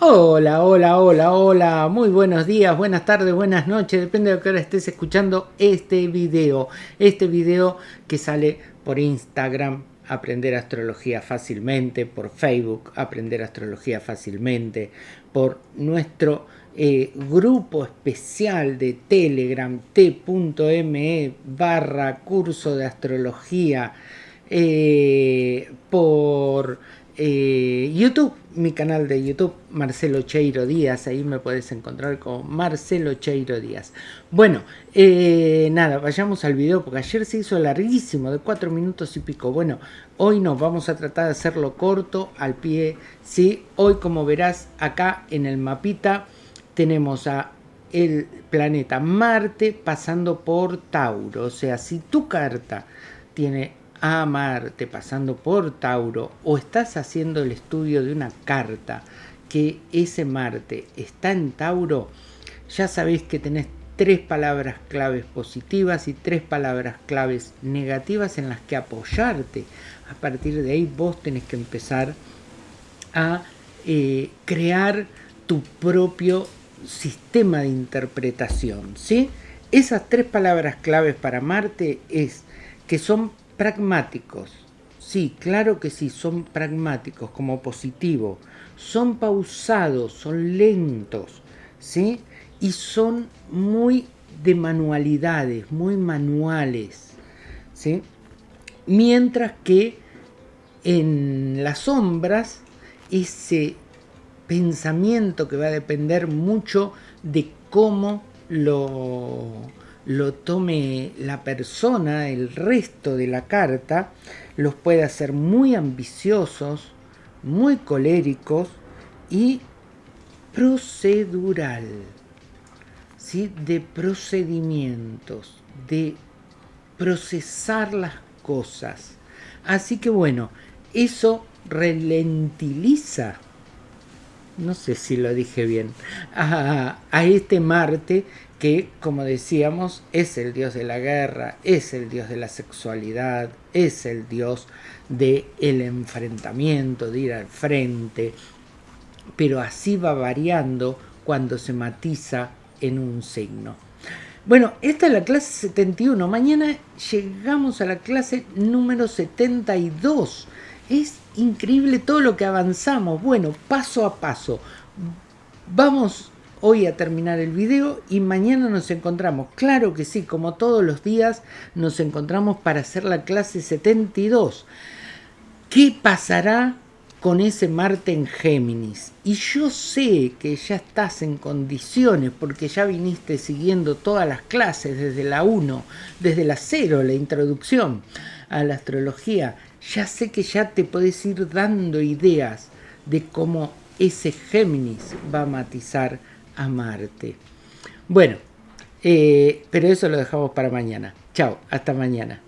Hola, hola, hola, hola, muy buenos días, buenas tardes, buenas noches, depende de qué hora estés escuchando este video. Este video que sale por Instagram, aprender astrología fácilmente, por Facebook, aprender astrología fácilmente, por nuestro eh, grupo especial de Telegram, t.me barra curso de astrología, eh, por eh, YouTube, mi canal de YouTube, Marcelo Cheiro Díaz, ahí me puedes encontrar como Marcelo Cheiro Díaz. Bueno, eh, nada, vayamos al video porque ayer se hizo larguísimo, de cuatro minutos y pico. Bueno, hoy nos vamos a tratar de hacerlo corto, al pie, ¿sí? Hoy, como verás, acá en el mapita tenemos a el planeta Marte pasando por Tauro. O sea, si tu carta tiene a Marte pasando por Tauro o estás haciendo el estudio de una carta que ese Marte está en Tauro, ya sabéis que tenés tres palabras claves positivas y tres palabras claves negativas en las que apoyarte. A partir de ahí vos tenés que empezar a eh, crear tu propio sistema de interpretación. ¿sí? Esas tres palabras claves para Marte es que son pragmáticos. Sí, claro que sí, son pragmáticos como positivo. Son pausados, son lentos, ¿sí? Y son muy de manualidades, muy manuales, ¿sí? Mientras que en las sombras, ese pensamiento que va a depender mucho de cómo lo lo tome la persona, el resto de la carta, los puede hacer muy ambiciosos, muy coléricos y procedural, ¿sí? de procedimientos, de procesar las cosas. Así que bueno, eso ralentiza, no sé si lo dije bien, a, este Marte que, como decíamos, es el dios de la guerra, es el dios de la sexualidad, es el dios del el enfrentamiento, de ir al frente, pero así va variando cuando se matiza en un signo. Bueno, esta es la clase 71. Mañana llegamos a la clase número 72. Es increíble todo lo que avanzamos. Bueno, paso a paso. Vamos hoy a terminar el video y mañana nos encontramos. Claro que sí, como todos los días nos encontramos para hacer la clase 72. ¿Qué pasará con ese Marte en Géminis? Y yo sé que ya estás en condiciones porque ya viniste siguiendo todas las clases desde la 1, desde la 0, la introducción a la astrología. Ya sé que ya te podés ir dando ideas de cómo ese Géminis va a matizar a Marte. Bueno, eh, pero eso lo dejamos para mañana. Chao, hasta mañana.